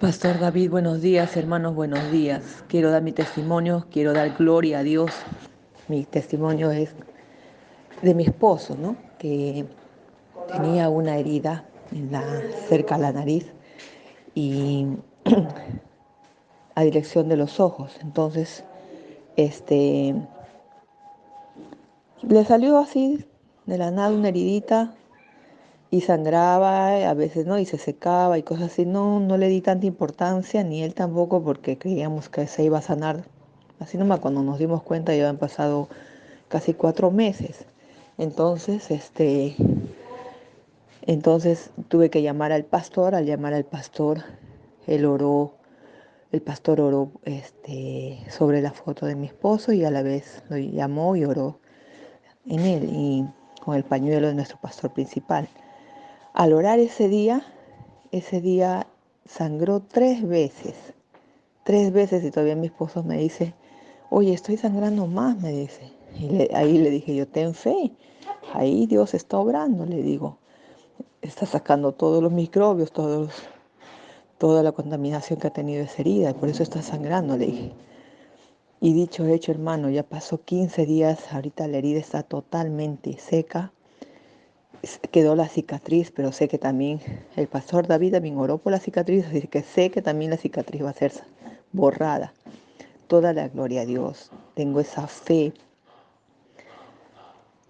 Pastor David, buenos días, hermanos, buenos días. Quiero dar mi testimonio, quiero dar gloria a Dios. Mi testimonio es de mi esposo, ¿no? Que tenía una herida cerca de la nariz y a dirección de los ojos. Entonces, este, le salió así de la nada una heridita y sangraba, a veces no, y se secaba y cosas así. No, no le di tanta importancia, ni él tampoco, porque creíamos que se iba a sanar. Así nomás cuando nos dimos cuenta ya han pasado casi cuatro meses. Entonces, este, entonces tuve que llamar al pastor, al llamar al pastor, él oró, el pastor oró este, sobre la foto de mi esposo y a la vez lo llamó y oró en él y con el pañuelo de nuestro pastor principal. Al orar ese día, ese día sangró tres veces, tres veces y todavía mi esposo me dice, oye, estoy sangrando más, me dice. Y ahí le dije yo, ten fe, ahí Dios está obrando, le digo, está sacando todos los microbios, todos, toda la contaminación que ha tenido esa herida, y por eso está sangrando, le dije. Y dicho hecho, hermano, ya pasó 15 días, ahorita la herida está totalmente seca, quedó la cicatriz, pero sé que también el pastor David también oró por la cicatriz, así que sé que también la cicatriz va a ser borrada. Toda la gloria a Dios. Tengo esa fe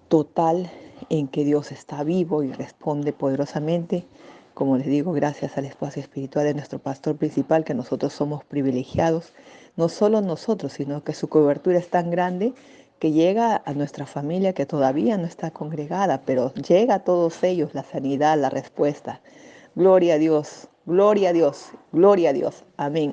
total en que Dios está vivo y responde poderosamente. Como les digo, gracias al espacio espiritual de nuestro pastor principal, que nosotros somos privilegiados, no solo nosotros, sino que su cobertura es tan grande que llega a nuestra familia que todavía no está congregada, pero llega a todos ellos la sanidad, la respuesta. Gloria a Dios, gloria a Dios, gloria a Dios. Amén.